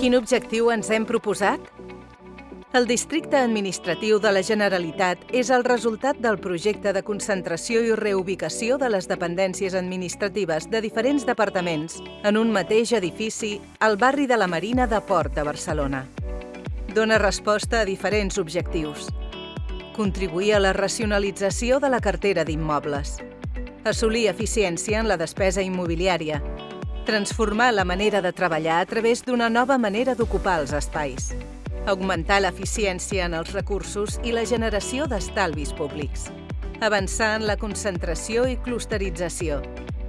Quin objectiu ens hem proposat? El districte administratiu de la Generalitat és el resultat del projecte de concentració i reubicació de les dependències administratives de diferents departaments en un mateix edifici al barri de la Marina de Port de Barcelona. Dóna resposta a diferents objectius. Contribuir a la racionalització de la cartera d'immobles. Assolir eficiència en la despesa immobiliària. Transformar la manera de treballar a través d'una nova manera d'ocupar els espais augmentar l'eficiència en els recursos i la generació d'estalvis públics, avançar en la concentració i clusterització,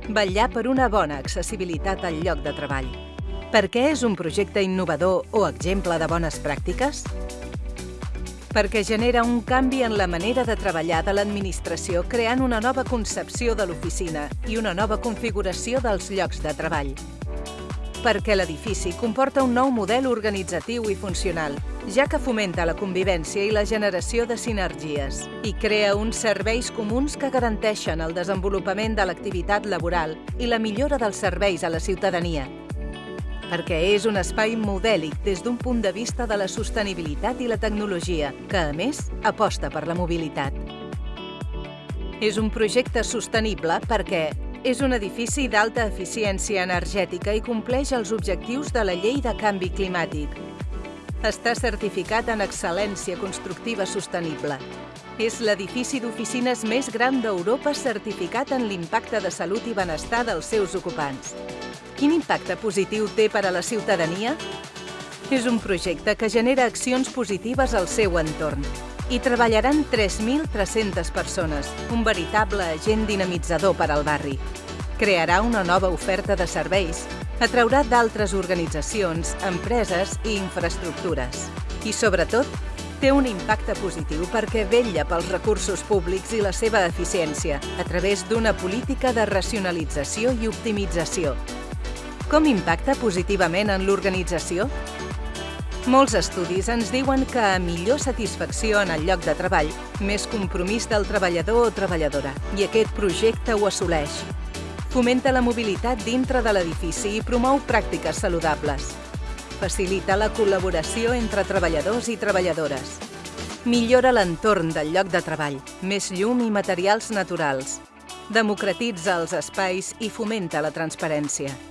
vetllar per una bona accessibilitat al lloc de treball. Per què és un projecte innovador o exemple de bones pràctiques? Perquè genera un canvi en la manera de treballar de l'administració creant una nova concepció de l'oficina i una nova configuració dels llocs de treball. Perquè l'edifici comporta un nou model organitzatiu i funcional, ja que fomenta la convivència i la generació de sinergies i crea uns serveis comuns que garanteixen el desenvolupament de l'activitat laboral i la millora dels serveis a la ciutadania, perquè és un espai modèlic des d'un punt de vista de la sostenibilitat i la tecnologia, que, a més, aposta per la mobilitat. És un projecte sostenible perquè és un edifici d'alta eficiència energètica i compleix els objectius de la Llei de Canvi Climàtic. Està certificat en excel·lència constructiva sostenible. És l'edifici d'oficines més gran d'Europa certificat en l'impacte de salut i benestar dels seus ocupants. Quin impacte positiu té per a la ciutadania? És un projecte que genera accions positives al seu entorn hi treballaran 3.300 persones, un veritable agent dinamitzador per al barri. Crearà una nova oferta de serveis, atraurà d'altres organitzacions, empreses i infraestructures. I, sobretot, té un impacte positiu perquè vetlla pels recursos públics i la seva eficiència a través d'una política de racionalització i optimització. Com impacta positivament en l'organització? Molts estudis ens diuen que a millor satisfacció en el lloc de treball, més compromís del treballador o treballadora, i aquest projecte ho assoleix. Fomenta la mobilitat dintre de l'edifici i promou pràctiques saludables. Facilita la col·laboració entre treballadors i treballadores. Millora l'entorn del lloc de treball, més llum i materials naturals. Democratitza els espais i fomenta la transparència.